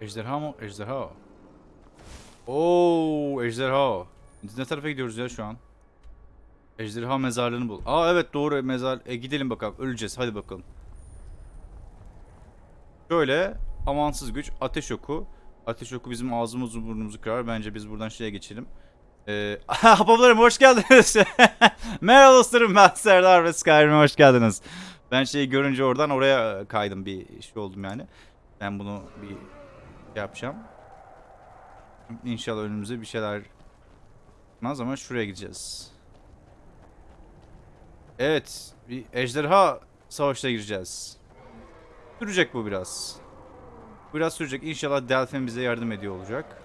Ejderha mı? Ejderha. Oo, ejderha. Ne tarafa gidiyoruz ya şu an? Ejderha mezarlığını bul. Aa evet doğru mezar. E gidelim bakalım. Öleceğiz. Hadi bakalım. Şöyle amansız güç, ateş oku. Ateş oku bizim ağzımızı burnumuzu kırar. Bence biz buradan şeye geçelim. Ee, Habablarım hoş geldiniz. Merhaba dostlarım ben Serdar ve Skyrim'e hoş geldiniz. Ben şeyi görünce oradan oraya kaydım bir şey oldum yani. Ben bunu bir yapacağım. İnşallah önümüze bir şeyler çıkmaz ama şuraya gideceğiz. Evet, bir ejderha savaşına gireceğiz. Sürecek bu biraz. Biraz sürecek. İnşallah Delphin bize yardım ediyor olacak.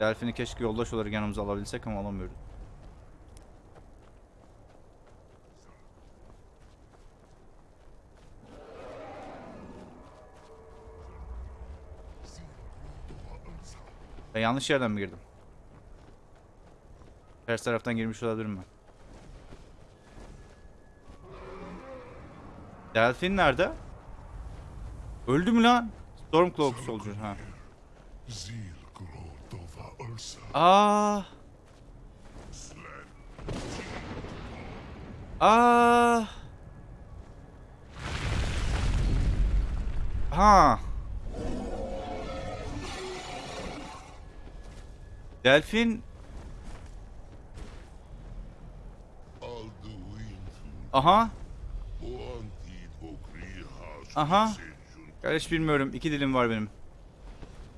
Delphin'i keşke yoldaş olarak yanımıza alabilsek ama alamıyoruz. Ben yanlış yerden mi girdim? Ters taraftan girmiş olabilirim ben. Delphin nerede? Öldü mü lan? Stormcloak Soldier ha. Zilgrotova Ursa. Aa. Aa. Ha. Delfin aha. Aha. kardeş bilmiyorum iki dilim var benim.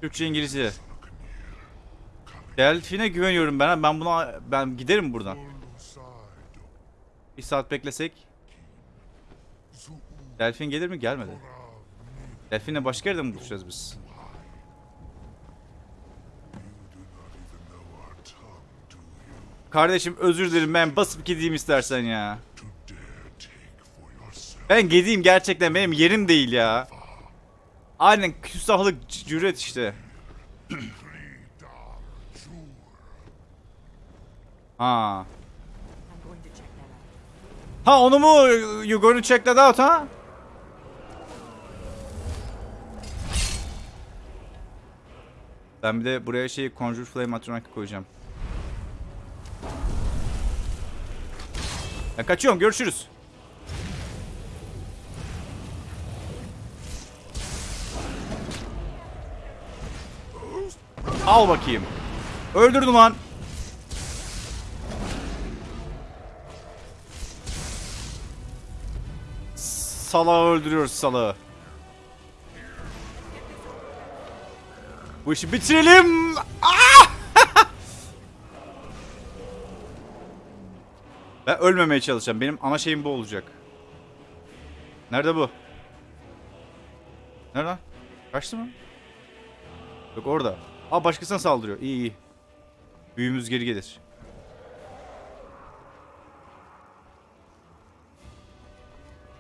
Türkçe İngilizce. Delfin'e güveniyorum ben. Ben buna ben giderim buradan. Bir saat beklesek. Delfin gelir mi? Gelmedi. Delfin'le başka yerde mi buluşacağız biz? Kardeşim özür dilerim ben basıp gideyim istersen ya. Ben gideyim gerçekten benim yerim değil ya. Aynen küstahlık cüret işte. ha. Ha onu mu you gonna check that out ha? Ben bir de buraya şey Conjure Flame Atronik koyacağım. Ben kaçıyorum görüşürüz. Al bakayım. Öldürdüm lan. Salağı öldürüyoruz salağı. Bu işi bitirelim. Ah! Ben ölmemeye çalışacağım. Benim ana şeyim bu olacak. Nerede bu? Nerede? Kaçtı mı? Yok orada. Aa başkasına saldırıyor. İyi iyi. Büyümüz geri gelir.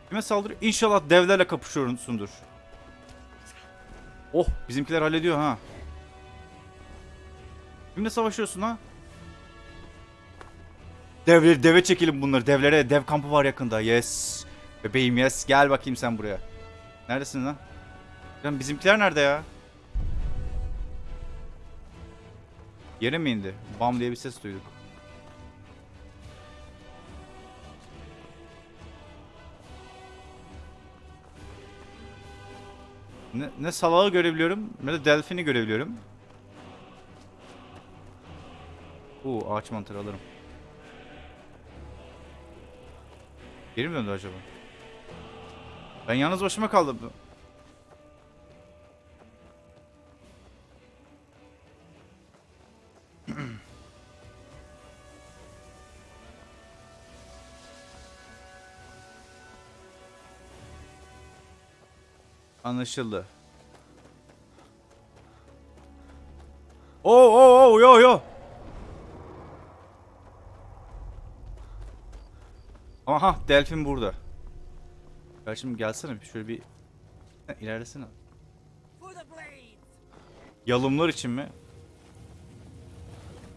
Kime saldırıyor? İnşallah devlerle kapışıyorsundur. Oh bizimkiler hallediyor ha. Kimle savaşıyorsun ha? Devleri deve çekelim bunları. Devlere dev kampı var yakında. Yes. Bebeğim yes. Gel bakayım sen buraya. Neredesin lan? Lan bizimkiler nerede ya? Yere mi indi? Bam diye bir ses duyduk. Ne, ne salağı görebiliyorum ne de delfini görebiliyorum. Oo ağaç mantarı alırım. Geri mi döndü acaba? Ben yalnız başıma kaldım. Anlaşıldı. Oo oo oo yo yo. Aha delfin burada. Gel Kardeşim gelsene şöyle bir ilerlesene. Yalımlar için mi?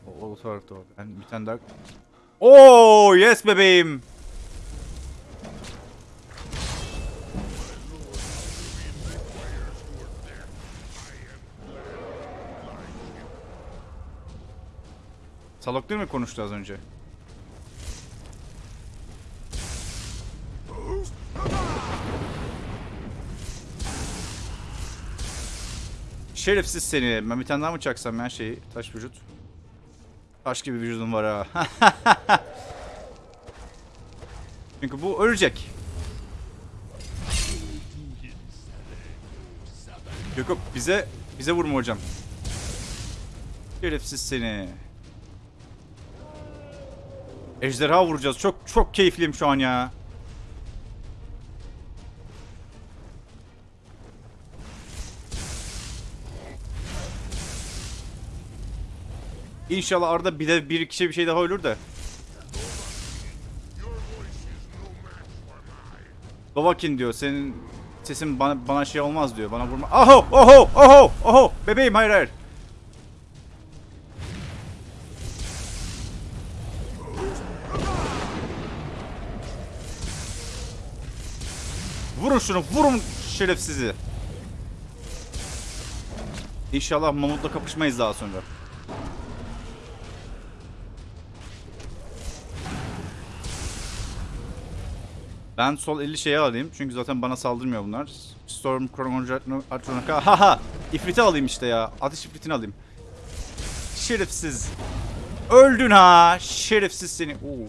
O, o tarafta o. Ben bir tane daha... Oo yes bebeğim. Salak değil mi konuştu az önce? Şerefsiz seni. Ben bir tane daha mı çaksam ya şeyi? Taş vücut. Taş gibi vücudum var ha. Çünkü bu ölecek. Yok yok bize bize vurma hocam. Şerefsiz seni. Ejderha vuracağız. Çok çok keyifliyim şu an ya. İnşallah arada bir de bir kişi bir şey daha ölür de. Dovakin diyor senin sesin bana, bana şey olmaz diyor. Bana vurma. Oho oho oho oho bebeğim hayır hayır. Vurun şunu vurun şerefsizi. İnşallah mamutla kapışmayız daha sonra. Ben sol 50 şeye alayım çünkü zaten bana saldırmıyor bunlar. Storm Chronotronic haha ifriti alayım işte ya. Ateş ifritini alayım. Şerefsiz. Öldün ha. Şerefsiz seni. Oo.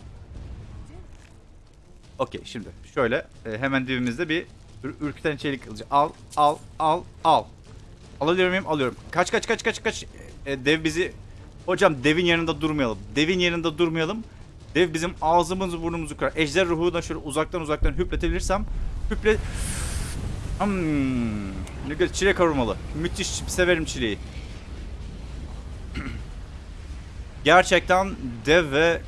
Okey şimdi şöyle e, hemen dibimizde bir ür- ürküten çelik kılıcı. Al al al al. Alabiliyor muyum? Alıyorum. Kaç kaç kaç kaç kaç. E, dev bizi Hocam devin yanında durmayalım. Devin yanında durmayalım. Dev bizim ağzımızı burnumuzu kırar. Ejder ruhuna şöyle uzaktan uzaktan hüpletebilirsem hüple... Hmm. Ne güzel çilek aromalı. Müthiş severim çileği. Gerçekten dev ve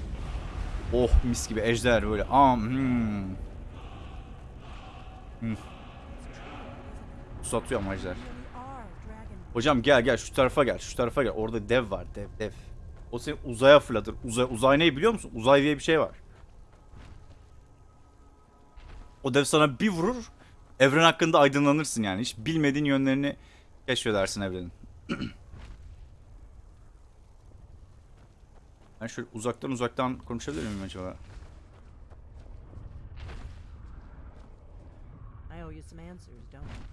oh mis gibi ejder böyle. Am hmm. Hmm. Satıyor ama ejder. Hocam gel gel şu tarafa gel. Şu tarafa gel. Orada dev var. Dev dev. O seni uzaya fırlatır. Uzay, uzay ne biliyor musun? Uzay diye bir şey var. O dev sana bir vurur. Evren hakkında aydınlanırsın yani. Hiç bilmediğin yönlerini keşfedersin evrenin. ben şöyle uzaktan uzaktan konuşabilir miyim acaba?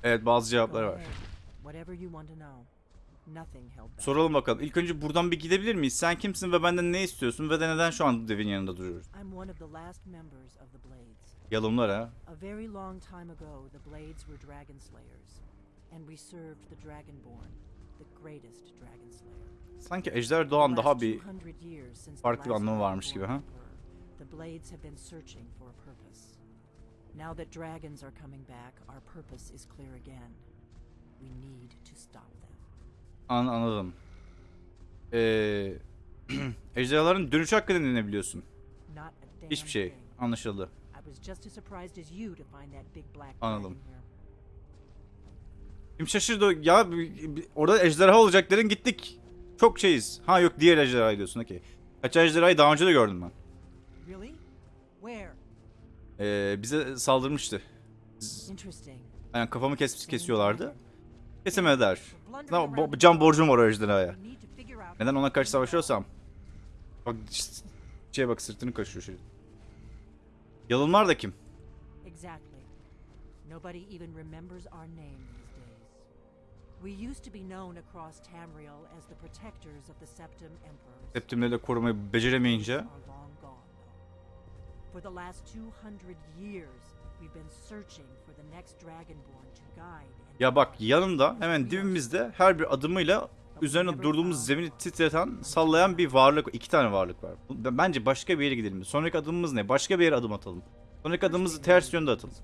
Evet bazı Go cevaplar var. ahead. Whatever you want to know. Soralım bakalım. İlk önce buradan bir gidebilir miyiz? Sen kimsin ve benden ne istiyorsun ve de neden şu an devin yanında duruyoruz? Yalımlar ha. A very long time ago, the Blades were dragon slayers, and we served the Dragonborn, the greatest dragon slayer. Sanki Ejder Doğan daha bir 200 years since the farklı bir anlamı varmış gibi, ha? emperor, The Blades have been searching for a purpose. Now that dragons are coming back, our purpose is clear again. We need to stop. An anladım. Ee, ejderhaların dönüş hakkında ne biliyorsun? Hiçbir şey. Anlaşıldı. Anladım. Kim şaşırdı? Ya orada ejderha olacak dedin gittik. Çok şeyiz. Ha yok diğer ejderha diyorsun okey. Kaç ejderhayı daha önce de gördüm ben. Ee, bize saldırmıştı. Yani kafamı kes kesiyorlardı. Bo- the can borcum var o ejderhaya. We need to figure out Neden ona karşı savaşıyorsam? Bak şeye bak sırtını kaşıyor şey. Yalınlar da kim? Exactly. Nobody even remembers our name these days. We used to be known across Tamriel as the protectors of the Septim Emperors. Septimleri de korumayı beceremeyince. For the last 200 years, we've been searching for the next Dragonborn to guide Ya bak yanında hemen dibimizde her bir adımıyla üzerine durduğumuz zemini titreten, sallayan bir varlık, iki tane varlık var. Bence başka bir yere gidelim. Sonraki adımımız ne? Başka bir yere adım atalım. Sonraki adımımızı ters yönde atalım.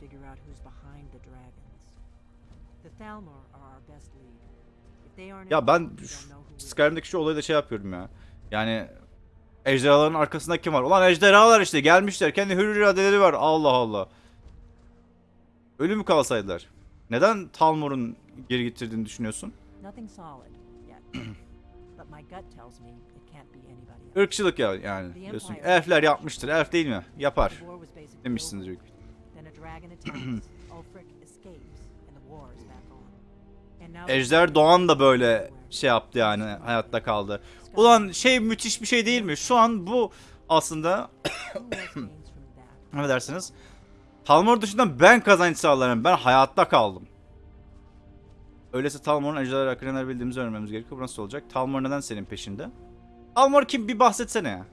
Ya ben. Skyrim'deki şu olayı da şey yapıyorum ya. Yani ejderhaların arkasında kim var? Ulan ejderhalar işte gelmişler. Kendi hür iradeleri var. Allah Allah. Ölü mü kalsaydılar? Neden Talmor'un geri getirdiğini düşünüyorsun? Irkçılık ya yani diyorsun elfler yapmıştır. Elf değil mi? Yapar. Over. büyük Ejder Doğan da böyle şey yaptı yani hayatta kaldı. Ulan şey müthiş bir şey değil mi? Şu an bu aslında Who else Talmor dışında ben kazanç sağlarım. Ben hayatta kaldım. Öyleyse Talmor'un ejderha akranları bildiğimizi öğrenmemiz gerekiyor. Bu nasıl olacak? Talmor neden senin peşinde? Talmor kim? Bir bahsetsene ya.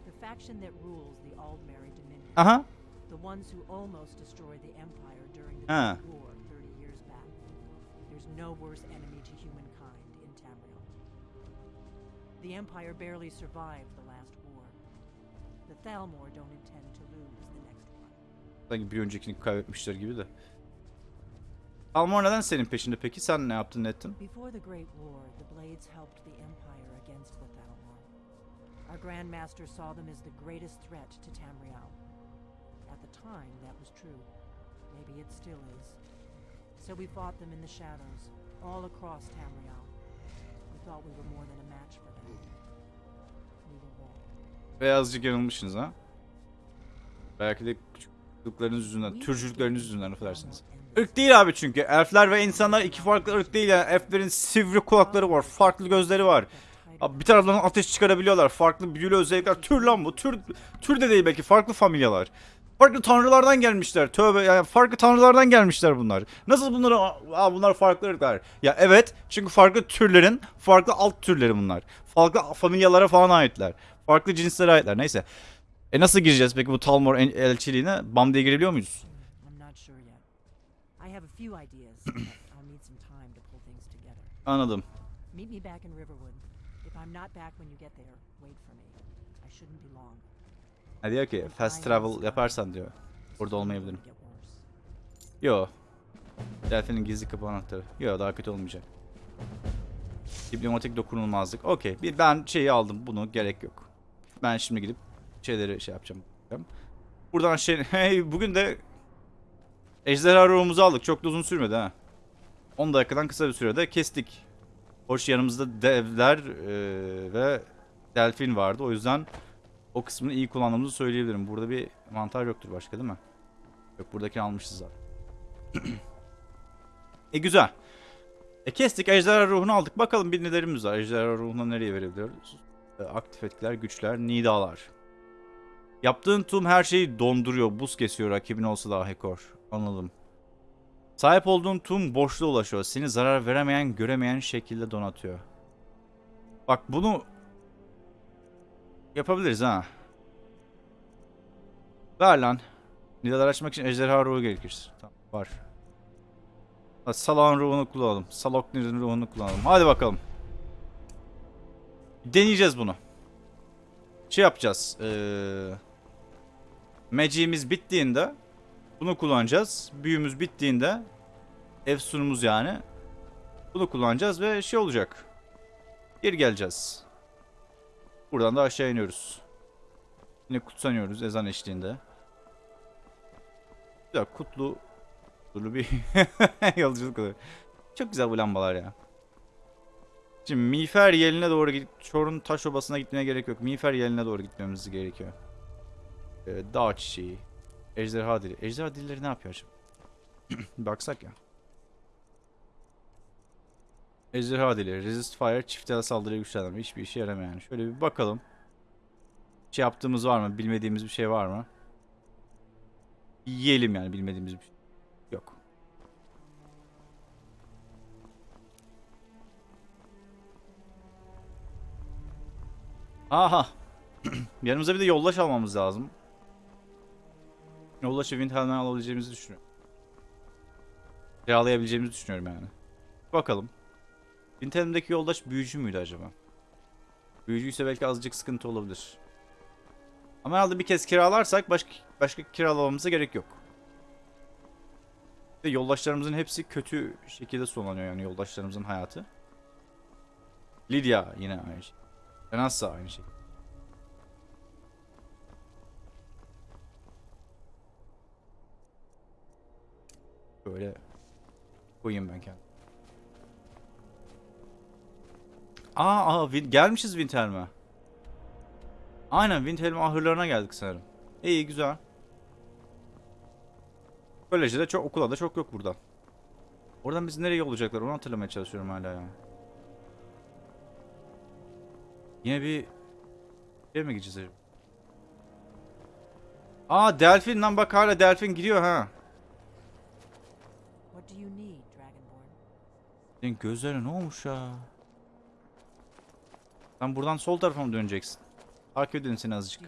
Aha. The ones who almost destroyed the Empire during the Ah. Great War 30 years back. There's no worse enemy to humankind in Tamriel. The Empire barely survived the last war. The Thalmor don't intend Sanki bir öncekini kaybetmişler gibi de. Talmor neden senin peşinde peki? Sen ne yaptın ne ettin? Before the Great War, the Blades helped the Empire against the Thalmor. Our Grandmaster saw them as the greatest threat to Tamriel. At the time, that was true. Maybe it still is. So we fought them in the shadows, all across Tamriel. We thought we were more than a match for them. We were wrong. Beyazcık yanılmışsınız ha? Belki de küçüklükleriniz yüzünden, türcülükleriniz yüzünden affedersiniz. Irk değil abi çünkü. Elfler ve insanlar iki farklı ırk değil yani. Elflerin sivri kulakları var, farklı gözleri var. Abi bir taraftan ateş çıkarabiliyorlar. Farklı büyülü özellikler. Tür lan bu. Tür, tür de değil belki. Farklı familyalar. Farklı tanrılardan gelmişler. Tövbe yani farklı tanrılardan gelmişler bunlar. Nasıl bunları aa bunlar farklı ırklar. Ya evet çünkü farklı türlerin farklı alt türleri bunlar. Farklı familyalara falan aitler. Farklı cinslere aitler. Neyse. E nasıl gireceğiz peki bu Talmor el- elçiliğine? Bam diye girebiliyor muyuz? Anladım. Meet me back in Riverwood. If I'm not back when you get there, wait for me. I shouldn't be long. Ha diyor ki fast travel yaparsan diyor. Burada olmayabilirim. Yo. Delfin'in gizli kapı anahtarı. Yo daha kötü olmayacak. Diplomatik dokunulmazlık. Okey. Bir Ben şeyi aldım. Bunu gerek yok. Ben şimdi gidip şeyleri şey yapacağım. Buradan şey... Hey bugün de ejderha ruhumuzu aldık. Çok da uzun sürmedi ha. 10 dakikadan kısa bir sürede kestik. Hoş yanımızda devler eee, ve delfin vardı. O yüzden o kısmını iyi kullandığımızı söyleyebilirim. Burada bir mantar yoktur başka değil mi? Yok buradakini almışız zaten. e güzel. E kestik ejderha ruhunu aldık. Bakalım bir nelerimiz var. Ejderha ruhunu nereye verebiliyoruz? E, aktif etkiler, güçler, nidalar. Yaptığın tüm her şeyi donduruyor. Buz kesiyor rakibin olsa da Hekor. Anladım. Sahip olduğun tüm boşluğa ulaşıyor. Seni zarar veremeyen, göremeyen şekilde donatıyor. Bak bunu yapabiliriz ha. Ver lan. Nidalar açmak için ejderha ruhu gerekir. Tamam var. Hadi Salak'ın ruhunu kullanalım. Saloknir'in ruhunu kullanalım. Hadi bakalım. Deneyeceğiz bunu. Şey yapacağız. Ee, Magic'imiz bittiğinde bunu kullanacağız. Büyümüz bittiğinde Efsunumuz yani. Bunu kullanacağız ve şey olacak. Geri geleceğiz. Buradan da aşağı iniyoruz. Yine kutsanıyoruz ezan eşliğinde. Güzel kutlu kutlu bir yolculuk oluyor. Çok güzel bu lambalar ya. Şimdi Miğfer yeline doğru gidip Çor'un taş obasına gitmeye gerek yok. Miğfer yeline doğru gitmemiz gerekiyor. Ee, dağ çiçeği. Ejderha dili. Ejderha dilleri ne yapıyor acaba? Baksak ya. Ejderha dili. Resist fire çiftel saldırıya güçlendirme. Hiçbir işe yaramıyor yani. Şöyle bir bakalım. Şey yaptığımız var mı? Bilmediğimiz bir şey var mı? Yiyelim yani bilmediğimiz bir şey. Yok. Aha. Yanımıza bir de yollaş almamız lazım. Yollaşı Windhelm'den alabileceğimizi düşünüyorum. Kiralayabileceğimizi düşünüyorum yani. Bakalım. Windhelm'deki yoldaş büyücü müydü acaba? Büyücüyse belki azıcık sıkıntı olabilir. Ama herhalde bir kez kiralarsak başka başka kiralamamıza gerek yok. Ve yoldaşlarımızın hepsi kötü şekilde sonlanıyor yani yoldaşlarımızın hayatı. Lydia yine aynı şey. Renassa aynı şey. Böyle koyayım ben kendim. Aa, aa gelmişiz Winterm'e. Aynen Windhelm ahırlarına geldik sanırım. İyi güzel. Böylece de çok okula da çok yok burada. Oradan bizi nereye yollayacaklar onu hatırlamaya çalışıyorum hala ya. Yine bir şey mi gideceğiz acaba? Aa delfin lan bak hala delfin gidiyor ha. What do you need, Dragonborn? Senin gözlerine ne olmuş ya? Sen buradan sol tarafa mı döneceksin? Takip edelim seni azıcık.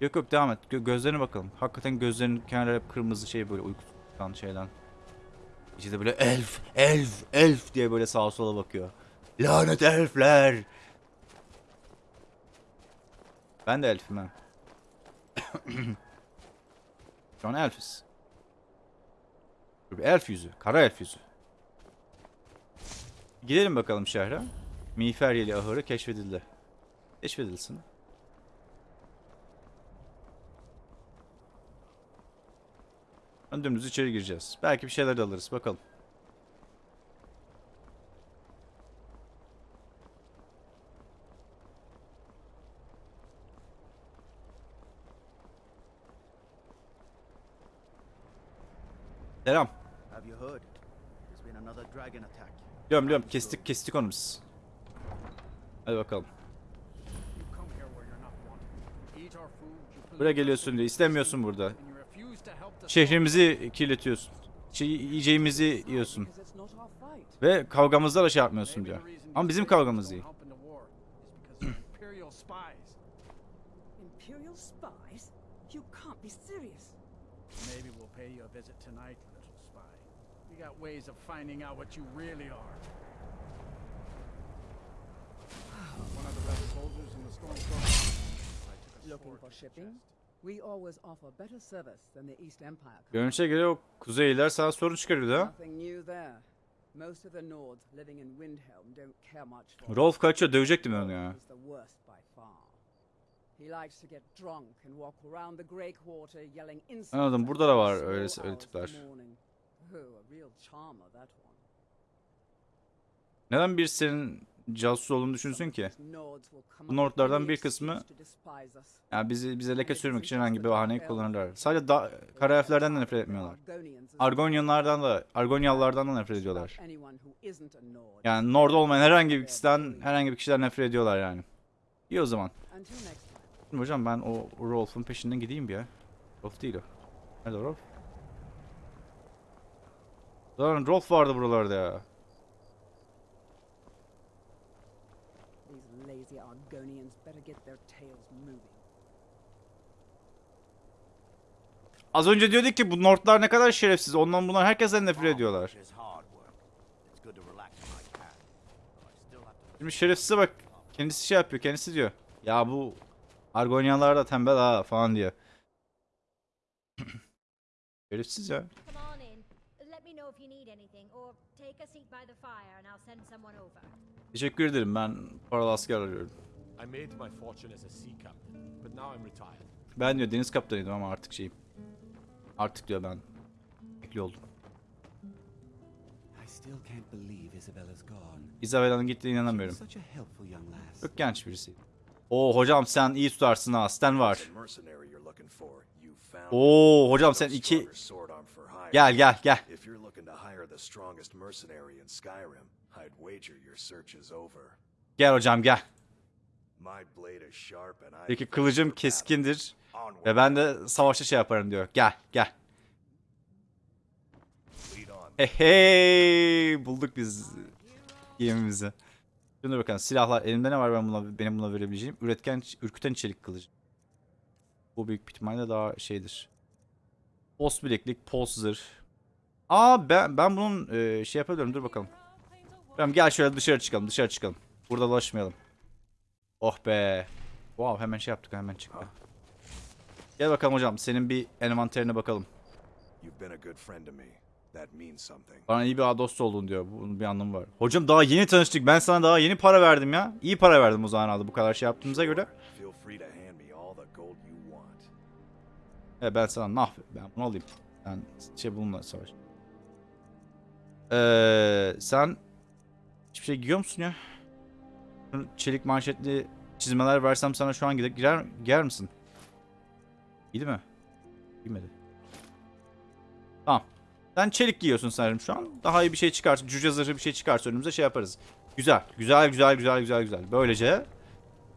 Yok yok devam et. Gö- gözlerine bakalım. Hakikaten gözlerinin kenarları hep kırmızı şey böyle uyku tutan şeyden. İçi de böyle elf, elf, elf diye böyle sağa sola bakıyor. Lanet elfler. Ben de elfim ha. Şu an elfiz. Elf yüzü. Kara elf yüzü. Gidelim bakalım şehre. Miğferyeli ahırı keşfedildi. Keşfedilsin. Dümdüz içeri gireceğiz. Belki bir şeyler de alırız. Bakalım. Selam. Have you heard? There's been another dragon attack. Biliyorum biliyorum. Kestik kestik onu biz. Hadi bakalım. You come here where you're not wanted. Eat our food, you pollute Buraya geliyorsun diye. İstemiyorsun burada. and you refuse to help the Şehrimizi kirletiyorsun. Şey, yiyeceğimizi yiyorsun. Ve kavgamızda da şey yapmıyorsun diyor. Ama you bizim kavgamız değil. help in the war is because you're imperial spies. Imperial spies? You can't be serious. Maybe we'll pay you a visit tonight, little spy. We got ways of finding out what you really are. One of the rebel soldiers in the a Looking for shipping? We always offer better service than the East Empire. Görünüşe göre o kuzeyliler sana sorun çıkarıyordu ha. Most of the Nords living in Windhelm don't care much for Rolf kaçıyor dövecektim onu ya. He's the worst by far. He likes to get drunk and walk around the Grey Quarter yelling insults Anladım, burada da var öyle- öyle tipler. Neden bir senin casus olduğunu düşünsün ki? Bu Nordlardan bir kısmı-. Yani bizi bize leke sürmek için herhangi bir bahaneyi kullanırlar. Sadece da, kara elflerden de nefret etmiyorlar. Argonyalılardan da, Argonyalılardan da nefret ediyorlar. Yani Nord olmayan herhangi bir kişiden, herhangi bir kişiden nefret ediyorlar yani. İyi o zaman. Şimdi hocam ben o Rolf'un peşinden gideyim bir ya. Rolf değil o. Nerede Rolf? Lan Rolf vardı buralarda ya. These lazy Argonians better get their tails moving. Az önce diyorduk ki bu Nordlar ne kadar şerefsiz. Ondan bunlar herkesten nefret ediyorlar. Şimdi şerefsize bak. Kendisi şey yapıyor. Kendisi diyor. Ya bu Argonyalılar da tembel ha falan diyor. Şerefsiz ya. Come on in. Let me know if you need anything, or take a seat by the fire and I'll send someone over. Teşekkür ederim. Ben paralı asker arıyorum. I made my fortune as a sea captain, but now I'm retired. Ben diyor deniz kaptanıydım ama artık şeyim. Artık diyor ben emekli oldum. I still can't believe Isabella's gone. Isabella'nın gittiğine inanamıyorum. was such a helpful young lass. Çok genç birisi. Oo hocam sen iyi tutarsın ha. Stan var. Oo hocam sen iki... Gel gel gel. Gel hocam gel. Peki kılıcım keskindir. Ve ben de savaşta şey yaparım diyor. Gel gel. lead on. Hey hey bulduk biz gemimizi. Şimdi bakalım silahlar elimde ne var ben buna benim buna verebileceğim? Üretken ürküten çelik kılıcı. Bu büyük ihtimalle daha şeydir. Post bileklik, post zırh. Aa ben ben bunun e, şey yapabilirim dur bakalım. Tamam gel şöyle dışarı çıkalım dışarı çıkalım. Burada dolaşmayalım. Oh be. Wow hemen şey yaptık hemen çıktı. Gel bakalım hocam senin bir envanterine bakalım. Bana iyi bir dost oldun diyor. Bunun bir anlamı var. Hocam daha yeni tanıştık. Ben sana daha yeni para verdim ya. İyi para verdim o zaman bu kadar şey yaptığımıza göre. E ben sana nah ben bunu alayım. Ben şey bununla savaş. Ee, sen hiçbir şey giyiyor musun ya? Çelik manşetli çizmeler versem sana şu an gider, girer, giyer misin? Giydi mi? Giymedi. Tamam. Sen çelik giyiyorsun sanırım şu an. Daha iyi bir şey çıkarsa, cüce zırhı bir şey çıkarsa önümüze şey yaparız. Güzel. Güzel, güzel, güzel, güzel, güzel. Böylece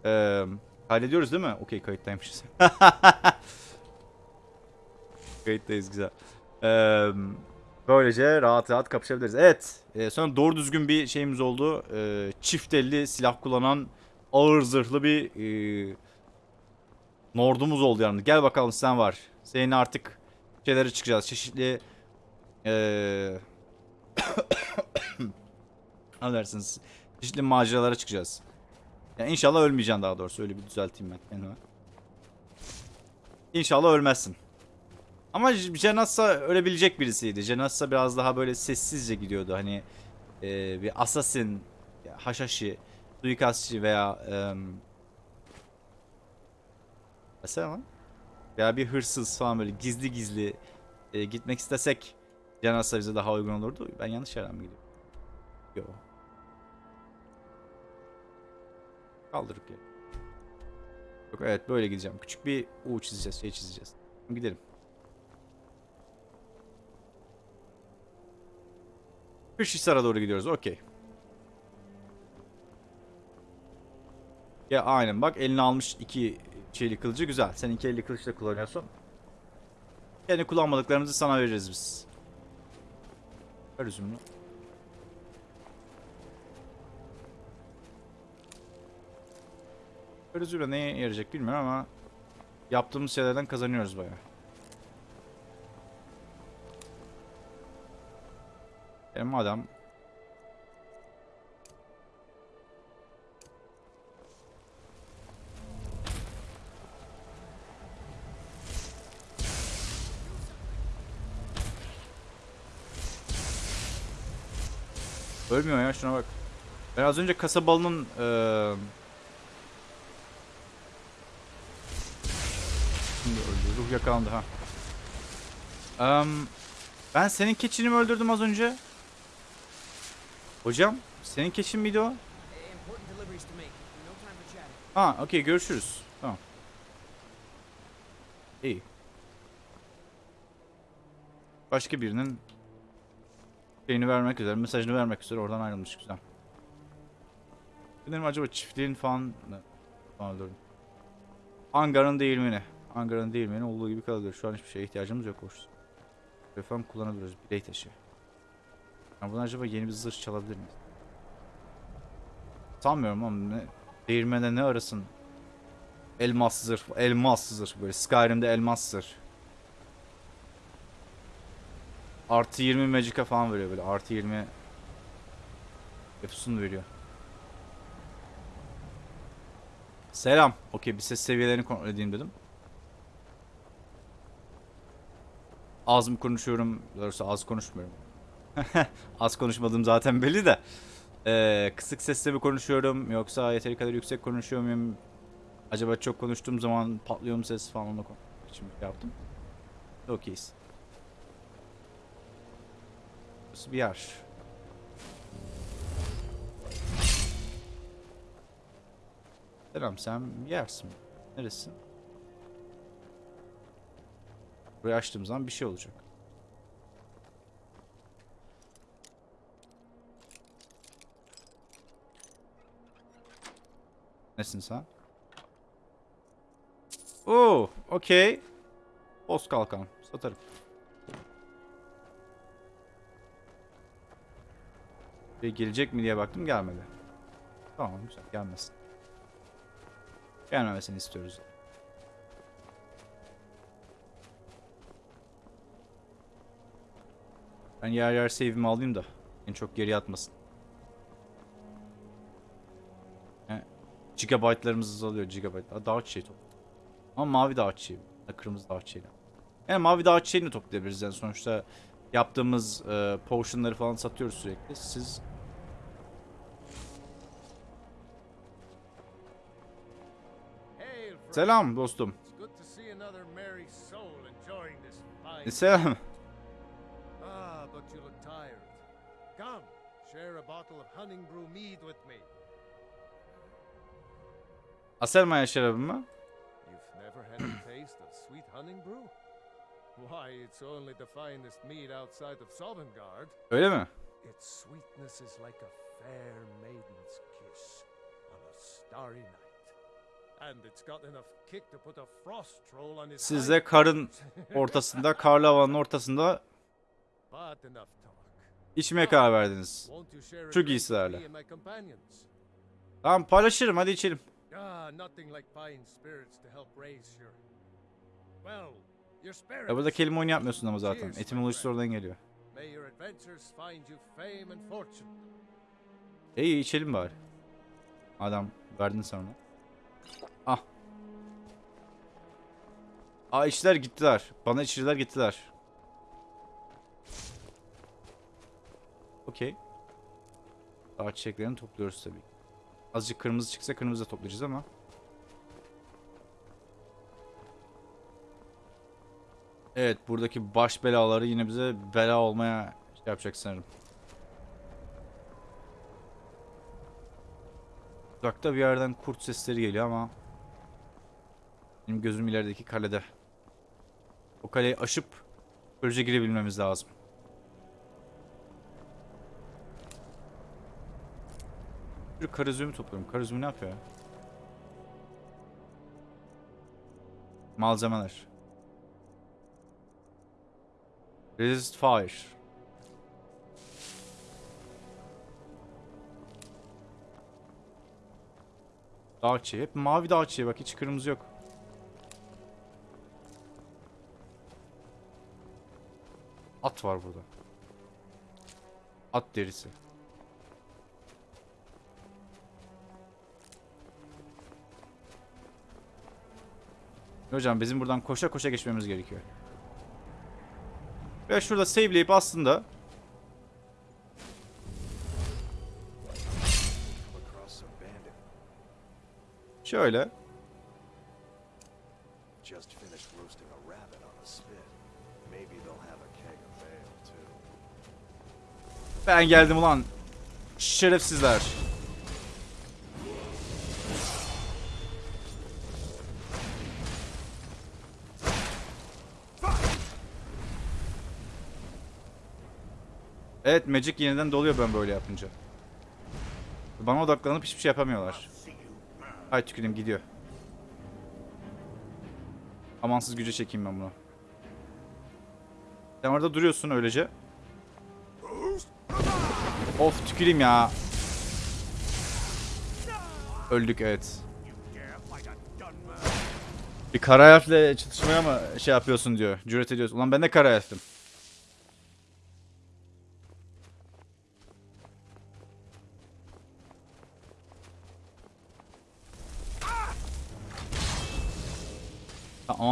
Ee, kaydediyoruz değil mi? Okey kayıttaymışız. Kayıttayız güzel. Ee, böylece rahat rahat kapışabiliriz. Evet. E, sonra doğru düzgün bir şeyimiz oldu. Ee, çift elli silah kullanan ağır zırhlı bir e, nordumuz oldu yani. Gel bakalım sen var. Senin artık şeylere çıkacağız. Çeşitli eee dersiniz? Çeşitli maceralara çıkacağız. Yani inşallah ölmeyeceksin daha doğrusu. Öyle bir düzelteyim ben kendime. İnşallah ölmezsin. Ama J- Janassa ölebilecek birisiydi. Janassa biraz daha böyle sessizce gidiyordu. Hani eee, bir assassin, haşhaşi, suikastçı veya Mesela lan. Veya bir hırsız falan böyle gizli gizli e, gitmek istesek Janasa bize daha uygun olurdu. Ben yanlış yerden mi gidiyorum? Yo. Kaldırık ya. Yok evet böyle gideceğim. Küçük bir U çizeceğiz, şey çizeceğiz. Gidelim. Kırşhisar'a doğru gidiyoruz. Okey. Ya aynen bak eline almış iki şeyli kılıcı güzel. Sen iki elli kılıç da kullanıyorsun. Kendi kullanmadıklarımızı sana veririz biz. Ver üzümünü. Ver üzümle neye yarayacak bilmiyorum ama yaptığımız şeylerden kazanıyoruz bayağı. E madem Ölmüyor ya şuna bak. Ben az önce kasabalının eee Şimdi öldü. Ruh yakalandı ha. Em, ben senin keçini mi öldürdüm az önce? Hocam, senin keçin miydi o? Ha, okey görüşürüz. Tamam. İyi. Başka birinin şeyini vermek üzere, mesajını vermek üzere oradan ayrılmış güzel. Benim acaba çiftliğin falan ne? Falan öldürdüm. Angar'ın değirmeni. Angar'ın değirmeni olduğu gibi kalıyor. Şu an hiçbir şeye ihtiyacımız yok hoş. Telefon kullanabiliyoruz. Biley taşı. Yani buradan acaba yeni bir zırh çalabilir miyiz? Sanmıyorum ama ne, değirmende ne arasın? Elmas zırh, elmas zırh böyle Skyrim'de elmas zırh. Artı 20 magic'a falan veriyor böyle. Artı 20 yapısını veriyor. Selam. Okey bir ses seviyelerini kontrol edeyim dedim. Az mı konuşuyorum? Doğrusu az konuşmuyorum. az konuşmadığım zaten belli de. Ee, kısık sesle mi konuşuyorum yoksa yeteri kadar yüksek konuşuyor muyum? Acaba çok konuştuğum zaman patlıyor mu ses falan onu için şey yaptım. Okeyiz. Burası bir yer. Selam sen yersin. Neresin? Burayı açtığım zaman bir şey olacak. Nesin sen? Oo, okey. Boz kalkan. Satarım. Ve gelecek mi diye baktım gelmedi. Tamam güzel gelmesin. Gelmemesini istiyoruz. Ben yer yer save'imi alayım da en çok geri atmasın. Gigabyte'larımız azalıyor gigabyte. Dağ çiçeği top. Ama mavi dağ çiçeği. Kırmızı dağ çiçeği. Yani mavi dağ çiçeğini toplayabiliriz yani sonuçta yaptığımız e, potionları falan satıyoruz sürekli. Siz. Selam dostum. E, Selam. Ah, but you look tired. Come, share a bottle of Hunning Brew mead with me. Outside of Sovngarde. Öyle mi? Siz de karın ortasında, karlı havanın ortasında içmeye karar verdiniz. And my companions? Tamam paylaşırım hadi içelim. Ah, nothing like fine spirits to help raise your... Well, your spirits. Ya burada kelime oyunu yapmıyorsun ama zaten. Etimolojisi oradan geliyor. May your adventures find you fame and fortune. İyi içelim bari. Adam verdin sen onu. Ah. Aa içtiler gittiler. Bana içirdiler gittiler. Okey. Daha çiçeklerini topluyoruz tabii. Azıcık kırmızı çıksa kırmızı da toplayacağız ama. Evet buradaki baş belaları yine bize bela olmaya şey yapacak sanırım. Uzakta bir yerden kurt sesleri geliyor ama benim gözüm ilerideki kalede. O kaleyi aşıp böylece girebilmemiz lazım. Bir karizmi topluyorum. Karizmi ne yapıyor ya? Malzemeler. Resist fire. Dağ. Hep mavi dağ bak hiç kırmızı yok. At var burada. At derisi. Hocam bizim buradan koşa koşa geçmemiz gerekiyor. Ve şurada save'leyip aslında şöyle. Just finished roasting a Evet Magic yeniden doluyor ben böyle yapınca. Bana odaklanıp hiçbir şey yapamıyorlar. Ay tüküreyim gidiyor. Amansız güce çekeyim ben bunu. Sen orada duruyorsun öylece. Of tüküreyim ya. Öldük evet. Bir kara harfle çatışmaya mı şey yapıyorsun diyor. Cüret ediyorsun. Ulan ben de kara harftim.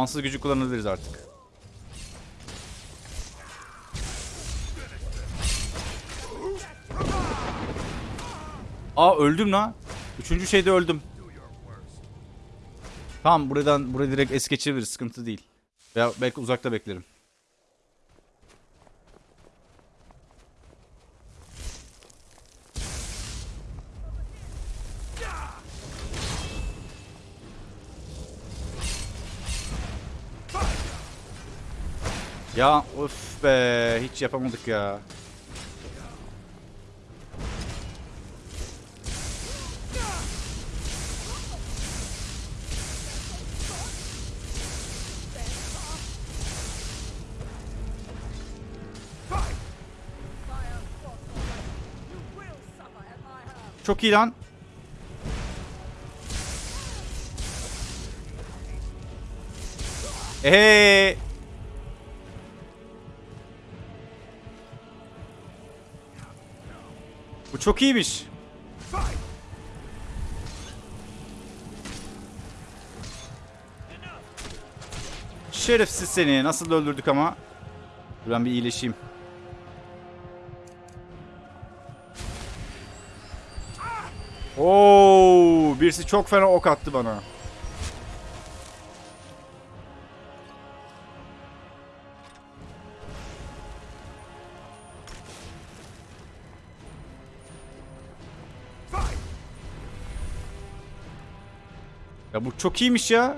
Amansız gücü kullanabiliriz artık. Aa öldüm lan. Üçüncü şeyde öldüm. Tamam buradan buraya direkt es geçebiliriz. Sıkıntı değil. Veya belki uzakta beklerim. Ya of be hiç yapamadık ya. Çok iyi lan. Eee. Çok iyiymiş. Şerefsiz seni. Nasıl öldürdük ama. Dur ben bir iyileşeyim. Oo, birisi çok fena ok attı bana. Bu çok iyiymiş ya.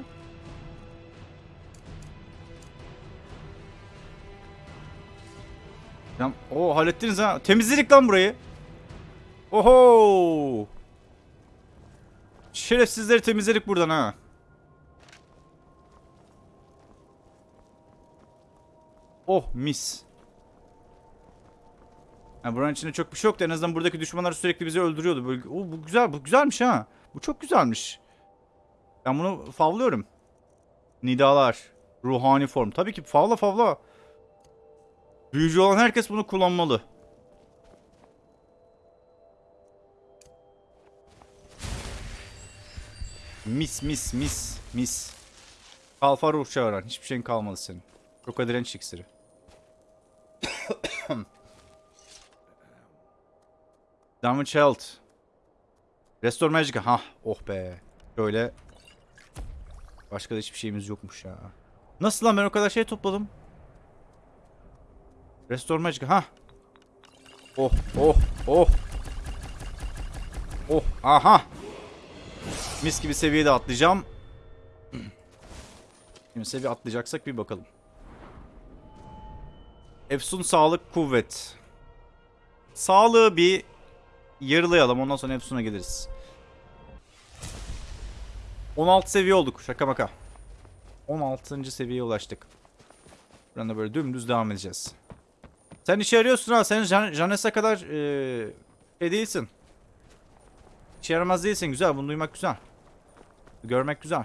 Ya o hallettiniz ha. Temizledik lan burayı. Oho! Şerefsizleri temizledik buradan ha. Oh mis. Yani buranın içinde çok bir şey yoktu. En azından buradaki düşmanlar sürekli bizi öldürüyordu. Böyle, o, bu güzel, bu güzelmiş ha. Bu çok güzelmiş. Ben bunu favlıyorum. Nidalar. Ruhani form. Tabii ki favla favla. Büyücü olan herkes bunu kullanmalı. Mis mis mis mis. Kalfa ruh çağıran. Hiçbir şeyin kalmadı senin. Roka direnç iksiri. Damage Health. Restore Magic. Ha, oh be. Şöyle. Başka da hiçbir şeyimiz yokmuş ya. Nasıl lan ben o kadar şey topladım. Restore Magic. Ha. Oh, oh, oh. Oh, aha. Mis gibi seviyede atlayacağım. Şimdi seviye atlayacaksak bir bakalım. Efsun sağlık kuvvet. Sağlığı bir yarılayalım ondan sonra Efsun'a geliriz. 16 seviye olduk şaka maka. 16. seviyeye ulaştık. Buradan da böyle dümdüz devam edeceğiz. Sen işe yarıyorsun ha. Sen Jan Janes'e kadar ee, şey değilsin. İşe yaramaz değilsin. Güzel. Bunu duymak güzel. Görmek güzel.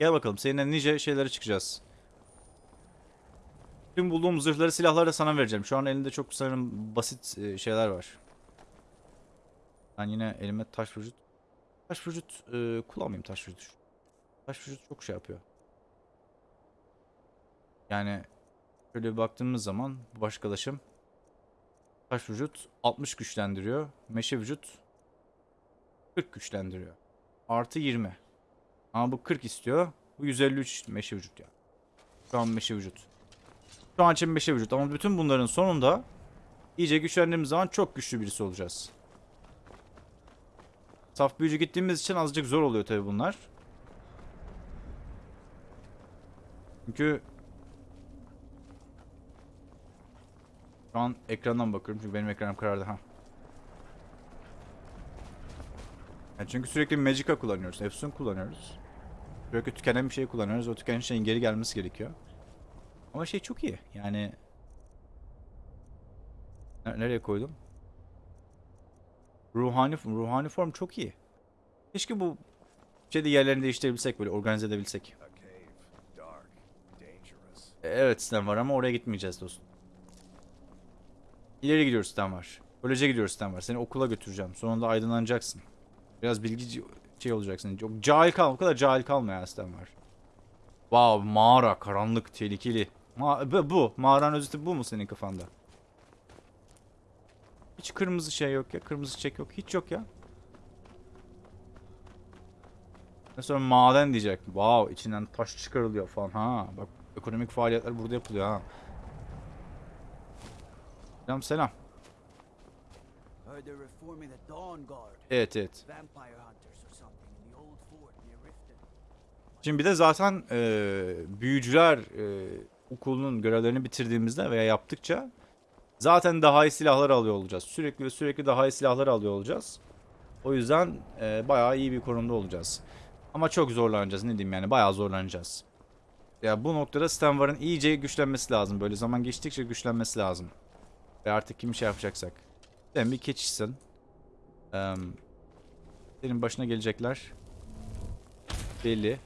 Gel bakalım. Seninle nice şeylere çıkacağız. Tüm bulduğum zırhları, silahları da sana vereceğim. Şu an elinde çok sanırım basit e, şeyler var. Ben yine elime taş vücut. Taş vücut e, kullanmayayım taş vücut. Taş vücut çok şey yapıyor. Yani şöyle bir baktığımız zaman bu başkalaşım taş vücut 60 güçlendiriyor. Meşe vücut 40 güçlendiriyor. Artı 20. Ama bu 40 istiyor. Bu 153 meşe vücut ya. Şu an meşe vücut. Şu an için meşe vücut. Ama bütün bunların sonunda iyice güçlendiğimiz zaman çok güçlü birisi olacağız. Saf büyücü gittiğimiz için azıcık zor oluyor tabi bunlar. Çünkü Şu an ekrandan bakıyorum çünkü benim ekranım karardı ha. Yani çünkü sürekli Magica kullanıyoruz, Efsun kullanıyoruz. Sürekli tükenen bir şey kullanıyoruz. O tükenen şeyin geri gelmesi gerekiyor. Ama şey çok iyi. Yani Ner- nereye koydum? Ruhani ruhani form çok iyi. Keşke bu şeyde yerlerini değiştirebilsek böyle organize edebilsek. Evet sistem var ama oraya gitmeyeceğiz dostum. İleri gidiyoruz sistem var. Koleje gidiyoruz sistem var. Seni okula götüreceğim. Sonunda aydınlanacaksın. Biraz bilgi şey olacaksın. Çok cahil kalma. O kadar cahil kalma ya sistem var. Wow mağara karanlık tehlikeli. Ma bu, bu. Mağaranın özeti bu mu senin kafanda? Hiç kırmızı şey yok ya. Kırmızı çek yok. Hiç yok ya. Sonra maden diyecek. Wow içinden taş çıkarılıyor falan. Ha bak ekonomik faaliyetler burada yapılıyor ha. Selam selam. Evet evet. Şimdi bir de zaten e, büyücüler e, okulunun görevlerini bitirdiğimizde veya yaptıkça zaten daha iyi silahlar alıyor olacağız. Sürekli ve sürekli daha iyi silahlar alıyor olacağız. O yüzden e, bayağı iyi bir konumda olacağız. Ama çok zorlanacağız ne diyeyim yani bayağı zorlanacağız. Ya bu noktada Stanvar'ın iyice güçlenmesi lazım. Böyle zaman geçtikçe güçlenmesi lazım. Ve artık kim şey yapacaksak. Sen bir keçişsin. Eee senin başına gelecekler. Belli.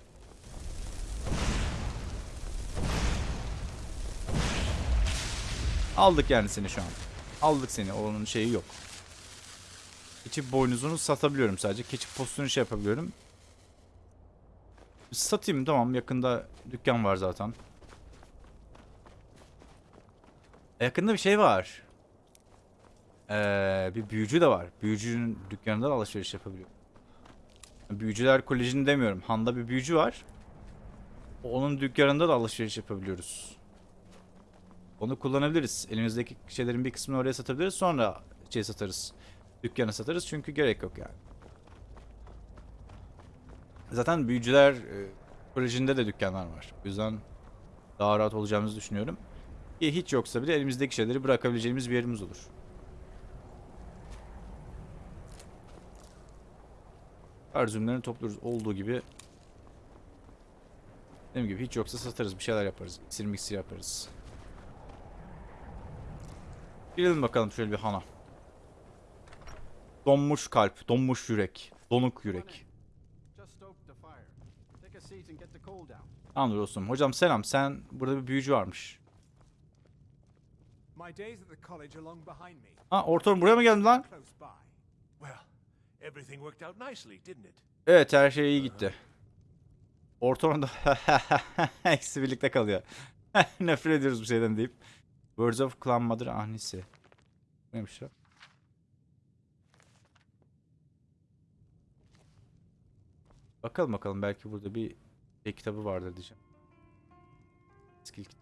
Aldık yani seni şu an. Aldık seni. Onun şeyi yok. Keçi boynuzunu satabiliyorum sadece. Keçi postunu şey yapabiliyorum. Satayım tamam. Yakında dükkan var zaten. Yakında bir şey var. Ee, bir büyücü de var. Büyücünün dükkanında da alışveriş yapabiliyor. Büyücüler Koleji'ni demiyorum. Han'da bir büyücü var. Onun dükkanında da alışveriş yapabiliyoruz. Onu kullanabiliriz. Elimizdeki şeylerin bir kısmını oraya satabiliriz. Sonra şey satarız. Dükkana satarız çünkü gerek yok yani. Zaten büyücüler e, kolejinde de dükkanlar var. O yüzden daha rahat olacağımızı düşünüyorum. Ki hiç yoksa bile elimizdeki şeyleri bırakabileceğimiz bir yerimiz olur. Her zümlerini topluyoruz olduğu gibi. Dediğim gibi hiç yoksa satarız bir şeyler yaparız. İksir miksir yaparız. Girelim bakalım şöyle bir hana. Donmuş kalp, donmuş yürek, donuk yürek. Just stoked the fire. Take a seat and get the coal down. Anladım dostum. Hocam selam. Sen burada bir büyücü varmış. Ha ortam buraya mı geldin lan? Evet her şey iyi gitti. Ortamda eksi birlikte kalıyor. Nefret ediyoruz bu şeyden deyip. Words of Clan Mother Ahnisi. Neymiş o? Bakalım bakalım belki burada bir şey kitabı vardır diyeceğim. Skill kit-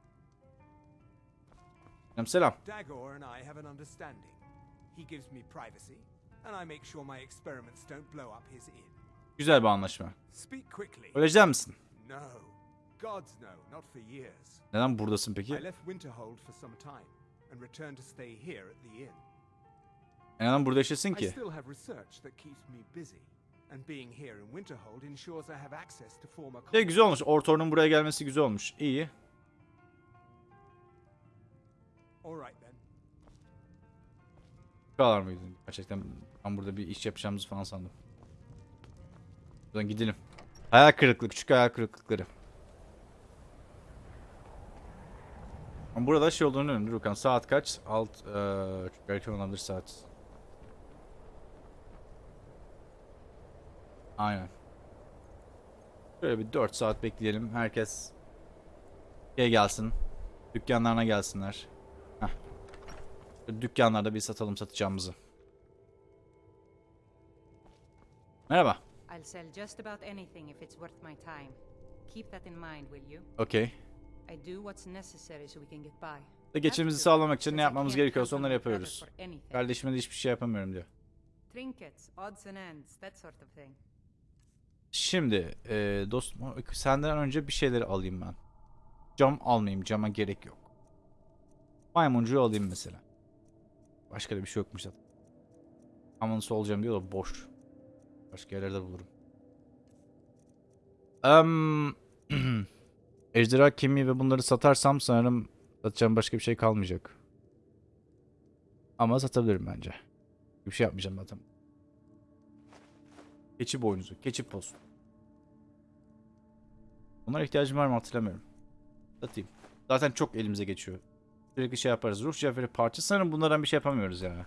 Selam selam. Dagor and I have an understanding. He gives me privacy, and I make sure my experiments don't blow up his inn. Güzel bir anlaşma. Speak quickly. Ölecek misin? No. Gods no, not for years. Neden buradasın peki? I left Winterhold for some time and returned to stay here at the inn. Neden burada yaşasın I ki? still have research that keeps me busy, and being here in Winterhold ensures I have access to former Şey güzel olmuş. Ortor'un buraya gelmesi güzel olmuş. İyi. All right then. Bu kadar mıydı? Gerçekten ben burada bir iş yapacağımızı falan sandım. Buradan gidelim. Hayal kırıklığı, küçük hayal kırıklıkları. Ama burada şey olduğunu önemli. Bakalım saat kaç? Alt, eee çok erken olabilir saat. Aynen. Böyle bir 4 saat bekleyelim. Herkes şey gelsin. Dükkanlarına gelsinler. Heh. Dükkanlarda bir satalım satacağımızı. Merhaba. I'll sell just about anything if it's worth my time. Keep that in mind, will you? Okey. I do what's necessary so we can get by. Ve geçimimizi sağlamak için ne yapmamız gerekiyorsa onları yapıyoruz. Kardeşime de hiçbir şey yapamıyorum diyor. Trinkets, odds and ends, that sort of thing. Şimdi eee dostum senden önce bir şeyleri alayım ben. Cam almayayım. Cama gerek yok. Maymuncuğu alayım mesela. Başka da bir şey yokmuş zaten. Aman olacağım diyor da boş. Başka yerlerde bulurum. Em, Ejderha kemiği ve bunları satarsam sanırım satacağım başka bir şey kalmayacak. Ama satabilirim bence. Bir şey yapmayacağım zaten. Keçi boynuzu, keçi postu. Bunlara ihtiyacım var mı hatırlamıyorum. Satayım. Zaten çok elimize geçiyor. Sürekli şey yaparız. Ruh cevheri parça. Sanırım bunlardan bir şey yapamıyoruz yani.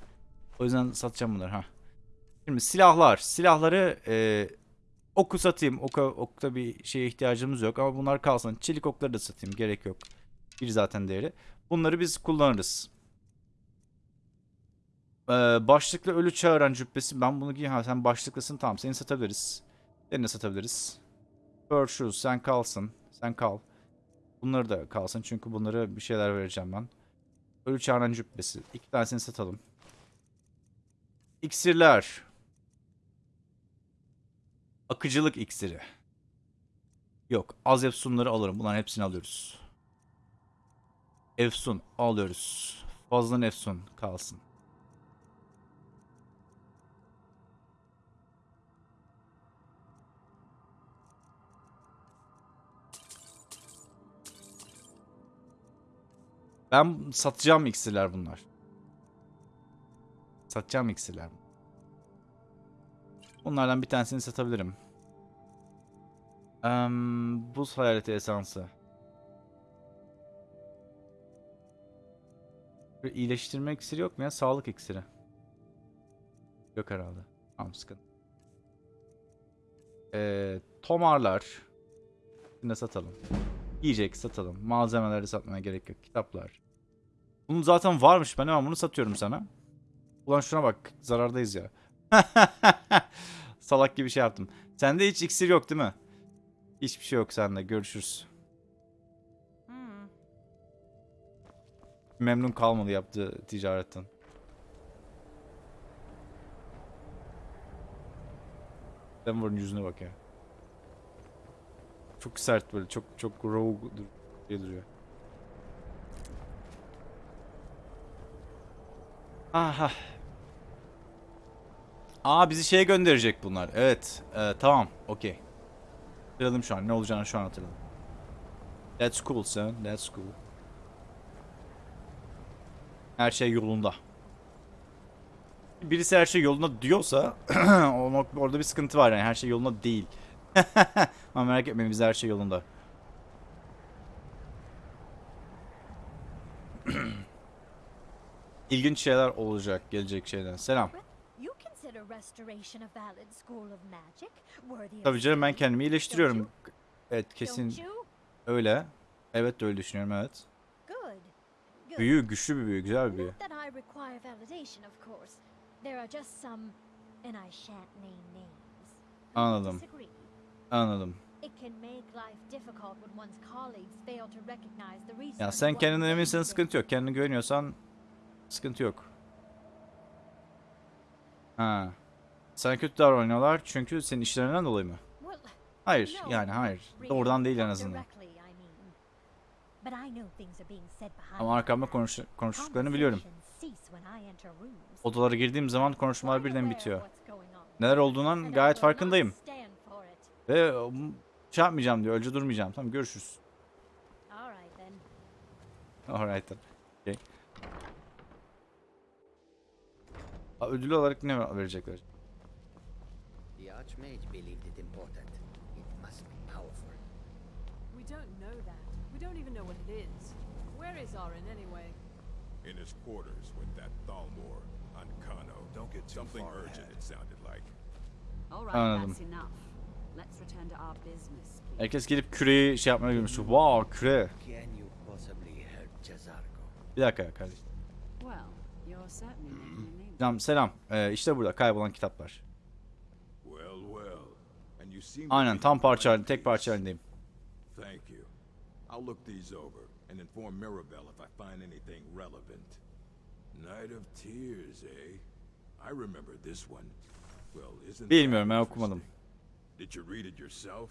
O yüzden satacağım bunları. ha. Şimdi silahlar. Silahları e, oku satayım. Oka, okta bir şeye ihtiyacımız yok ama bunlar kalsın. Çelik okları da satayım. Gerek yok. Bir zaten değeri. Bunları biz kullanırız. Ee, başlıklı ölü çağıran cübbesi. Ben bunu giy. Ha sen başlıklısın. Tamam seni satabiliriz. Seni de satabiliriz. Shoes sen kalsın. Sen kal. Bunları da kalsın çünkü bunları bir şeyler vereceğim ben. Ölü çağıran cübbesi. İki tanesini satalım. İksirler. Akıcılık iksiri. Yok. Az efsunları alırım. Bunların hepsini alıyoruz. Efsun alıyoruz. Fazla efsun kalsın. Ben satacağım iksirler bunlar. Satacağım iksirler. Bunlardan bir tanesini satabilirim. Em, buz hayaleti esansı. Bir iyileştirme iksiri yok mu ya? Sağlık iksiri. Yok herhalde. Tamam sıkıntı. Ee, tomarlar. Yine satalım. Yiyecek satalım. Malzemeleri satmaya gerek yok. Kitaplar. Bunun zaten varmış. Ben hemen bunu satıyorum sana. Ulan şuna bak. Zarardayız ya. Salak gibi şey yaptım. Sende hiç iksir yok değil mi? Hiçbir şey yok sende. Görüşürüz. Hmm. Memnun kalmadı yaptığı ticaretten. Denver'ın yüzüne bak ya. Çok sert böyle. Çok çok rogue dur- diye duruyor. Aha. Aa bizi şeye gönderecek bunlar. Evet. Ee, tamam. Okey. Hatırladım şu an. Ne olacağını şu an hatırladım. That's cool son. That's cool. Her şey yolunda. Birisi her şey yolunda diyorsa orada bir sıkıntı var yani her şey yolunda değil. Ama merak etmeyin bizde her şey yolunda. İlginç şeyler olacak gelecek şeyden. Selam. Tabii canım ben kendimi iyileştiriyorum. Evet kesin öyle. Evet de öyle düşünüyorum evet. Büyü güçlü bir büyü güzel bir büyü. Anladım. Anladım. Ya sen kendinden eminsen sıkıntı yok. Kendine güveniyorsan sıkıntı yok. Ha. Sana kötü davranıyorlar çünkü senin işlerinden dolayı mı? Hayır yani hayır. Doğrudan değil en azından. Ama arkamda konuş konuştuklarını biliyorum. Odalara girdiğim zaman konuşmalar birden bitiyor. Neler olduğundan gayet farkındayım. Ve um, şey yapmayacağım diyor. Önce durmayacağım. Tamam görüşürüz. Alright then. Okay. Ödül olarak ne verecekler? The Archmage believed it important. It must be powerful. We don't know that. We don't even know what it is. Where is Arin anyway? In his quarters with that Thalmor on Kano. Don't get too Something far urgent, ahead. it sounded like. All right, Anladım. that's enough. Let's return to our business, please. Herkes gelip küreyi şey yapmaya girmiş. Wow küre. Bir dakika kardeşim. Well, you're certainly making name. Selam. Ee, işte burada kaybolan kitaplar. Aynen tam parça halinde, tek parça halindeyim. Thank you. I'll look these over and inform Mirabelle if I find anything relevant. Night of Tears, eh? I remember this one. Well, isn't Bilmiyorum ben okumadım. Did you read it yourself?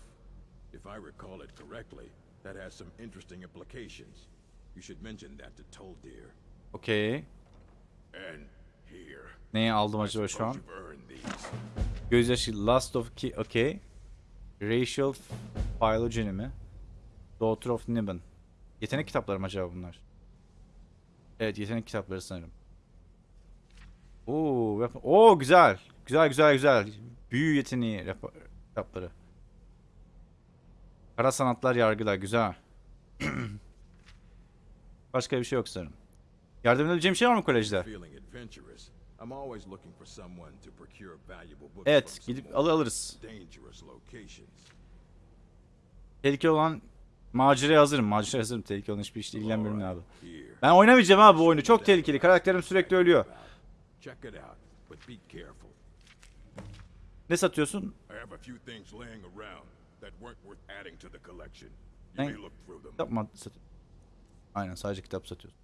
If I recall it correctly, that has some interesting implications. You should mention that to Toldir. Okey. And Neyi aldım acaba şu an? Gözyaşı Last of Ki... Okey. Racial Phylogeny mi? Daughter of Niben. Yetenek kitapları mı acaba bunlar? Evet yetenek kitapları sanırım. Oo, yap- Oo güzel. Güzel güzel güzel. Büyü yeteneği kitapları. Kara sanatlar yargılar güzel. Başka bir şey yok sanırım. Yardım edebileceğim şey var mı kolejde? Evet, gidip al- alırız. Tehlikeli olan maceraya hazırım. Maceraya hazırım. Tehlikeli olan hiçbir işle ilgilenmiyorum abi. Ben oynamayacağım abi bu oyunu. Çok tehlikeli. Karakterim sürekli ölüyor. Ne satıyorsun? Them. Kitap mı sat- Aynen sadece kitap satıyorsun.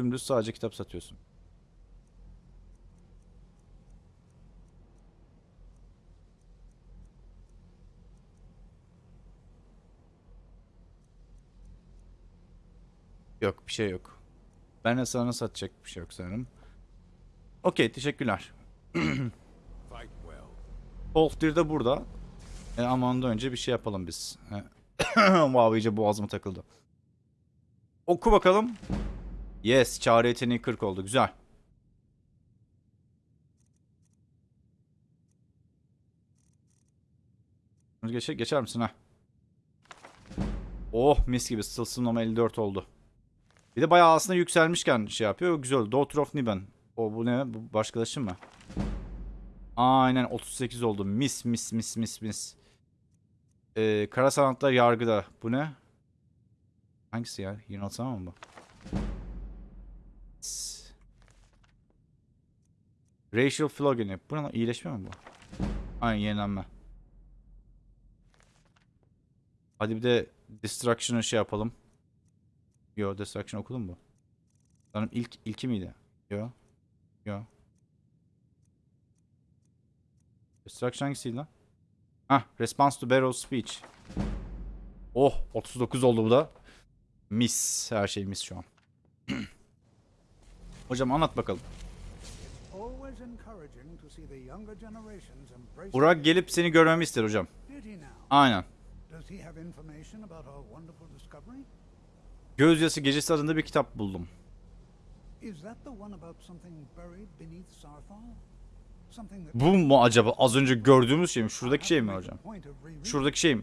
Dümdüz sadece kitap satıyorsun. Yok bir şey yok. Ben de sana satacak bir şey yok sanırım. Okey teşekkürler. Holfdir de burada. E, ama ondan önce bir şey yapalım biz. Wow iyice boğazıma takıldı. Oku bakalım. Yes çağrı yeteneği 40 oldu güzel. Geçer, geçer misin ha? Oh mis gibi sılsımlama 54 oldu. Bir de bayağı aslında yükselmişken şey yapıyor. Güzel. Daughter of Niben. O bu ne? Bu başkalaşım mı? Aynen 38 oldu. Mis mis mis mis mis. Ee, kara sanatlar yargıda. Bu ne? Hangisi ya? 26 tamam mı bu? Racial phylogeny. Bu ne? İyileşme mi bu? Aynen yenilenme. Hadi bir de Destruction'ı şey yapalım. Yo Destruction okudun mu? Sanırım ilk ilki miydi? Yo. Yo. Destruction hangisiydi lan? Hah, Response to Barrow's Speech. Oh, 39 oldu bu da. Mis, her şey mis şu an. Hocam anlat bakalım. Burak gelip seni görmemi ister hocam. Aynen. Gözyası Gecesi adında bir kitap buldum. Bu mu acaba? Az önce gördüğümüz şey mi? Şuradaki şey mi hocam? Şuradaki şey mi?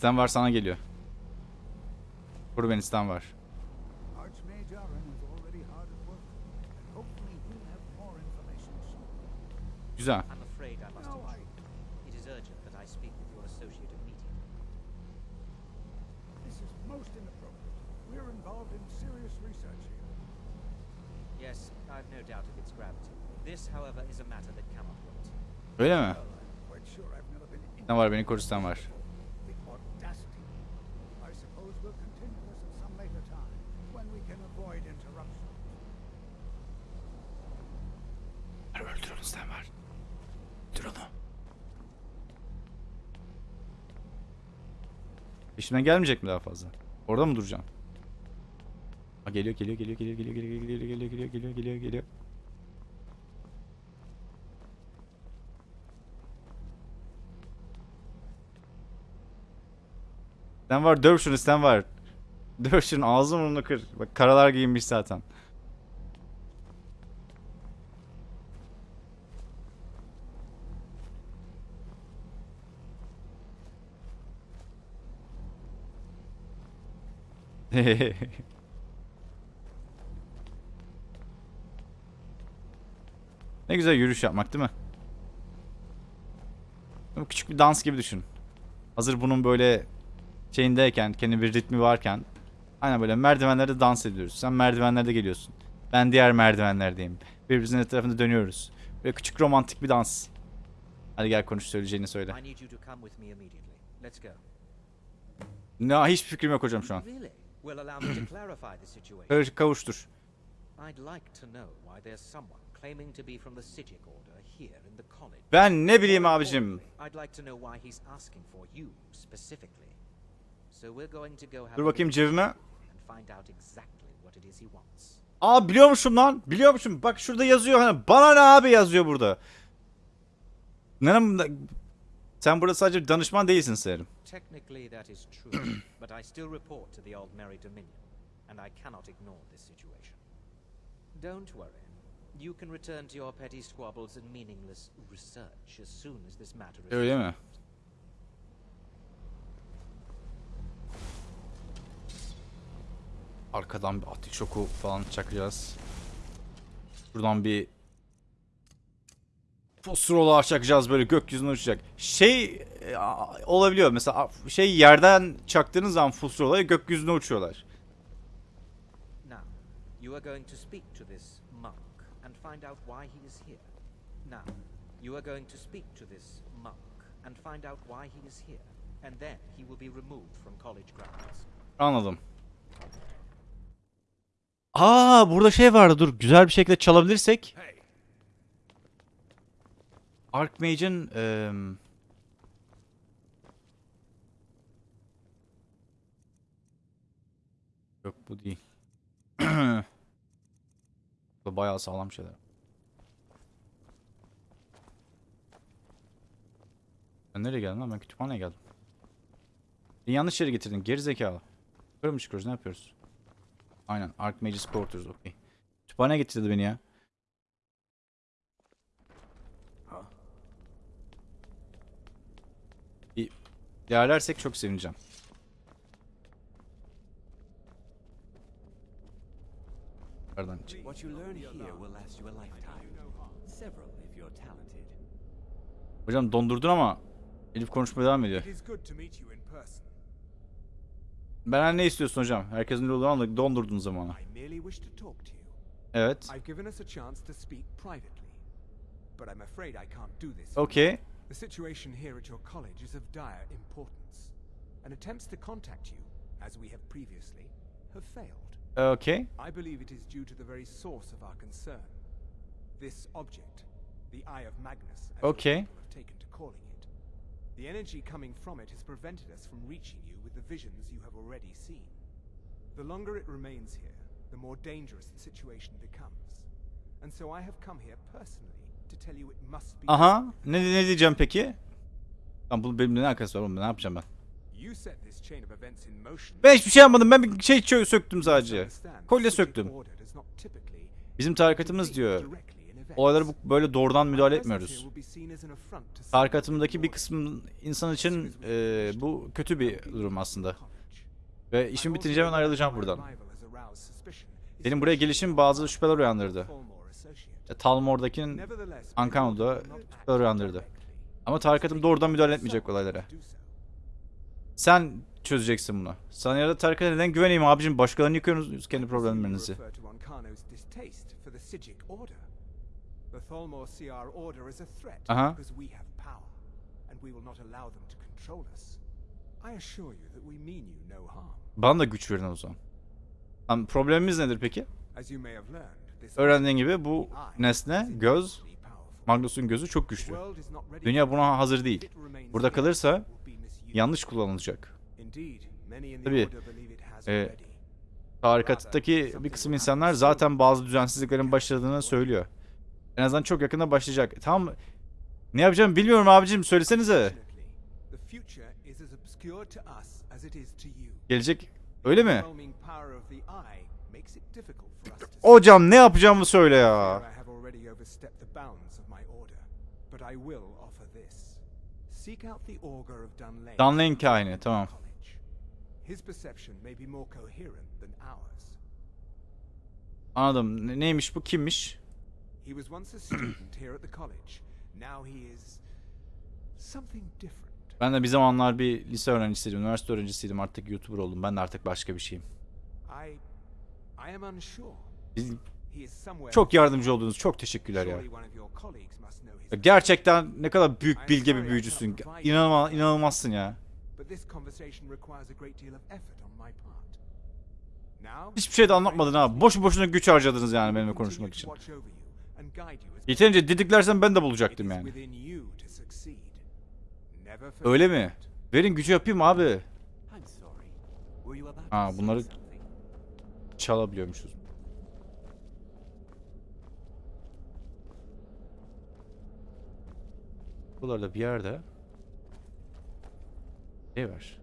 Stan var sana geliyor. Vur beni Stan var. Güzel. Öyle mi? Ne var beni korusan var. Peşimden gelmeyecek mi daha fazla? Orada mı duracağım? Ha geliyor geliyor geliyor geliyor geliyor geliyor geliyor geliyor geliyor geliyor geliyor geliyor. Sen var döv şunu sen var. Döv şunu ağzını burnunu kır. Bak karalar giyinmiş zaten. ne güzel yürüyüş yapmak değil mi? Bu Küçük bir dans gibi düşün. Hazır bunun böyle şeyindeyken, kendi bir ritmi varken aynen böyle merdivenlerde dans ediyoruz. Sen merdivenlerde geliyorsun. Ben diğer merdivenlerdeyim. Birbirimizin etrafında dönüyoruz. Böyle küçük romantik bir dans. Hadi gel konuş söyleyeceğini söyle. Ne hiçbir fikrim yok hocam şu an. Well, allow me to clarify the situation. Karışık kavuştur. I'd like to know why there's someone claiming to be from the Sijic Order here in the college. Ben ne bileyim abicim. I'd like to know why he's asking for you specifically. So we're going to go have Dur bakayım cebime. and find out exactly what it is he wants. Aa biliyormuşum lan. Biliyormuşum. Bak şurada yazıyor hani. Bana ne abi yazıyor burada. Neden sen burada sadece bir danışman değilsin sanırım. Technically, that is true, but I still report to the Old Merry Dominion, and I cannot ignore this situation. Don't worry. You can return to your petty squabbles and meaningless research as soon as this matter is Öyle mi? Arkadan bir ateş oku falan çakacağız. Buradan bir fosrolar çakacağız böyle gökyüzüne uçacak. Şey e, olabiliyor mesela şey yerden çaktığınız zaman fosroları gökyüzüne uçuyorlar. Now, you are going to speak to this monk and find out why he is here. Now, you are going to speak to this monk and find out why he is here, and then he will be removed from college grounds. Anladım. Aa burada şey vardı dur güzel bir şekilde çalabilirsek. Archmage'in eee Yok bu değil. bu bayağı sağlam şeyler. Ben nereye geldim lan? Ben kütüphaneye geldim. Beni yanlış yere getirdin. Geri zekalı. Yukarı mı çıkıyoruz? Ne yapıyoruz? Aynen. Archmage's Quarters. Okey. Kütüphaneye getirdi beni ya. Değerlersek çok sevineceğim. Pardon. Hocam dondurdun ama Elif konuşmaya devam ediyor. Benden ne istiyorsun hocam? Herkesin ne olduğunu anladık. Dondurdun zamanı. Evet. Okay. The situation here at your college is of dire importance, and attempts to contact you, as we have previously, have failed. Okay. I believe it is due to the very source of our concern. This object, the Eye of Magnus, as Okay. people have taken to calling it. The energy coming from it has prevented us from reaching you with the visions you have already seen. The longer it remains here, the more dangerous the situation becomes. And so I have come here personally Aha. Ne, ne diyeceğim peki? Lan bu benimle ne alakası var oğlum? Ne yapacağım ben? Ben hiçbir şey yapmadım. Ben bir şey söktüm sadece. Kolye söktüm. Bizim tarikatımız diyor. Olaylara bu, böyle doğrudan müdahale etmiyoruz. Tarikatımdaki bir kısmın insan için e, bu kötü bir durum aslında. Ve işim bitince ben ayrılacağım buradan. Benim buraya gelişim bazı şüpheler uyandırdı. E, Talmor'daki Ankano'da uyandırdı. Ama tarikatım doğrudan müdahale etmeyecek olaylara. Sen çözeceksin bunu. Sana ya da tarikata neden güveneyim abicim? Başkalarını yıkıyorsunuz kendi problemlerinizi. refer to Ankano's distaste for the Sijic order. The Tholmor see our order as a threat because we have power, and we will not allow them to control us. I assure you that we mean you no harm. Bana da güç verin o zaman. Tamam, problemimiz nedir peki? As you may have learned, Öğrendiğin gibi bu nesne, göz, Magnus'un gözü çok güçlü. Dünya buna hazır değil. Burada kalırsa yanlış kullanılacak. Tabii. E, tarikattaki bir kısım insanlar zaten bazı düzensizliklerin başladığını söylüyor. En azından çok yakında başlayacak. Tamam ne yapacağım bilmiyorum abicim söylesenize. The future is Hocam ne yapacağımı söyle ya. Dunlane. Kahini tamam. Anladım. Ne- neymiş bu kimmiş? He was once a student here at the college. Now he is something different. Ben de bir zamanlar bir lise öğrencisiydim, üniversite öğrencisiydim. Artık YouTuber oldum. Ben de artık başka bir şeyim. I. Biz- Çok yardımcı oldunuz. Çok teşekkürler ya. Ya Gerçekten ne kadar büyük bilge bir büyücüsün. İnanılmaz, inanılmazsın ya. Hiçbir şey de anlatmadın ha. Boşu boşuna güç harcadınız yani benimle konuşmak için. Yeterince didiklersen ben de bulacaktım yani. Öyle mi? Verin gücü yapayım abi. Ha bunları? Çalabiliyormuşuz. Buralarda bir yerde şey var.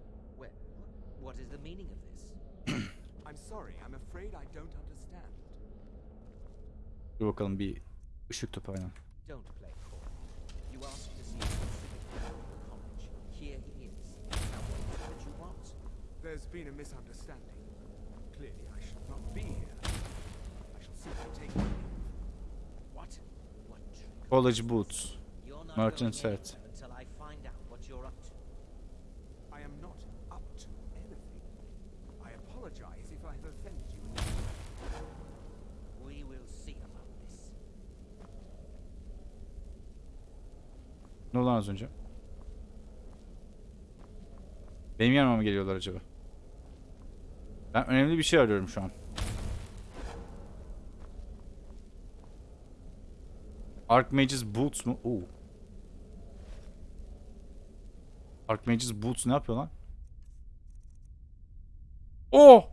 What is the meaning of this? I'm sorry, I'm afraid I don't understand. Dur bakalım bir ışık topu aynen. Don't play coy. You asked to see college. Here he is. Now what is it that you want? There's been a misunderstanding. College Boots. Merchant Set. anywhere until I find out what you're up to. I am not up to anything. I apologize if I have offended you. in any way. We will see about this. Ne oldu az önce? Benim yanıma mı geliyorlar acaba? Ben önemli bir şey arıyorum şu an. Archmage's Boots mu? Oo. Archmage's Boots ne yapıyor lan? Oh!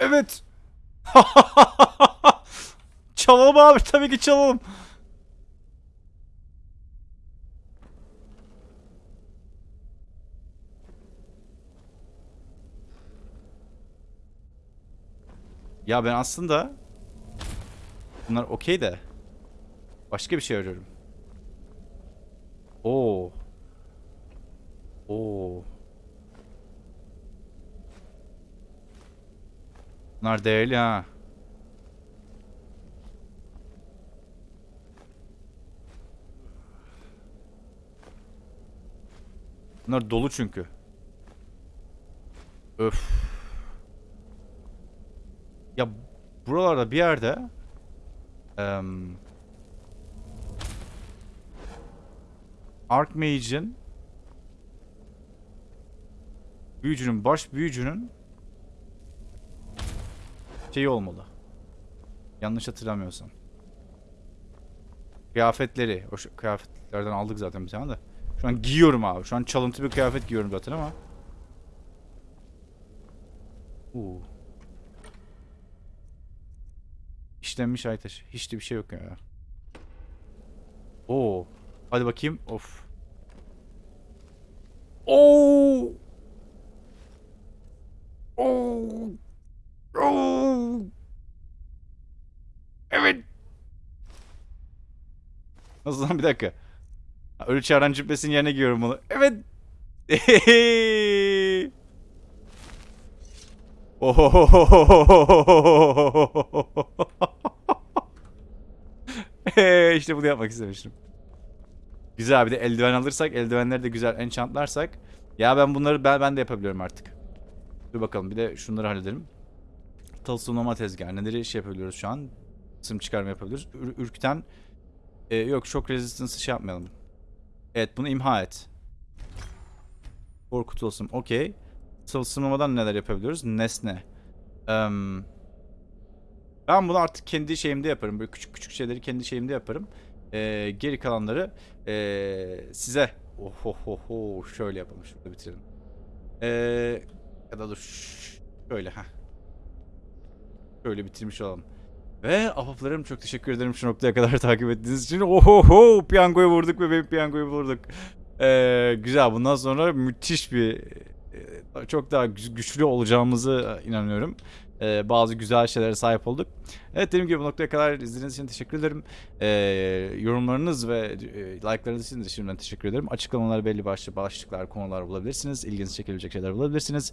Evet! çalalım abi tabii ki çalalım. Ya ben aslında bunlar okey de başka bir şey arıyorum. Oo. Oo. Bunlar değerli ha. Bunlar dolu çünkü. Öf. Ya buralarda bir yerde em, Archmage'in büyücünün baş büyücünün şeyi olmalı. Yanlış hatırlamıyorsam. Kıyafetleri. O kıyafetlerden aldık zaten bir tane de. Şu an giyiyorum abi. Şu an çalıntı bir kıyafet giyiyorum zaten ama. Uuu. İşlenmiş ay taşı. Hiç de bir şey yok ya. Oo. Hadi bakayım. Of. Oo. Oo. Oo. Evet. Nasıl lan bir dakika. Ölü çağıran cübbesinin yerine giyiyorum bunu. Evet. istemiştim. Güzel bir de eldiven alırsak, eldivenleri de güzel enchantlarsak. Ya ben bunları ben, ben de yapabiliyorum artık. Dur bakalım bir de şunları halledelim. Tılsımlama tezgahı. Neleri şey yapabiliyoruz şu an? Sım çıkarma yapabiliyoruz. Ür- ürküten e, yok shock resistance şey yapmayalım. Evet bunu imha et. Korku tılsım. Okey. Tılsımlamadan neler yapabiliyoruz? Nesne. Em, ben bunu artık kendi şeyimde yaparım. Böyle küçük küçük şeyleri kendi şeyimde yaparım. Ee, geri kalanları ee, size ohohoho şöyle yapalım. Şurada bitirelim. Ee, ya da dur şöyle ha. Şöyle bitirmiş olalım. Ve ahbaplarım çok teşekkür ederim şu noktaya kadar takip ettiğiniz için. Ohoho piyangoyu vurduk ve benim piyangoyu vurduk. Ee, güzel bundan sonra müthiş bir e, çok daha gü- güçlü olacağımızı e, inanıyorum. Ee, bazı güzel şeylere sahip olduk. Evet dediğim gibi bu noktaya kadar izlediğiniz için teşekkür ederim. Ee, yorumlarınız ve e, like'larınız için de şimdiden teşekkür ederim. Açıklamalar belli başlı başlıklar, konular bulabilirsiniz. İlginizi çekebilecek şeyler bulabilirsiniz.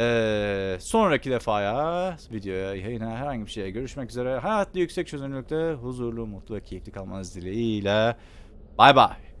Ee, sonraki defaya, videoya, yayına, herhangi bir şeye görüşmek üzere. Hayatlı yüksek çözünürlükte huzurlu, mutlu ve keyifli kalmanız dileğiyle. Bay bay.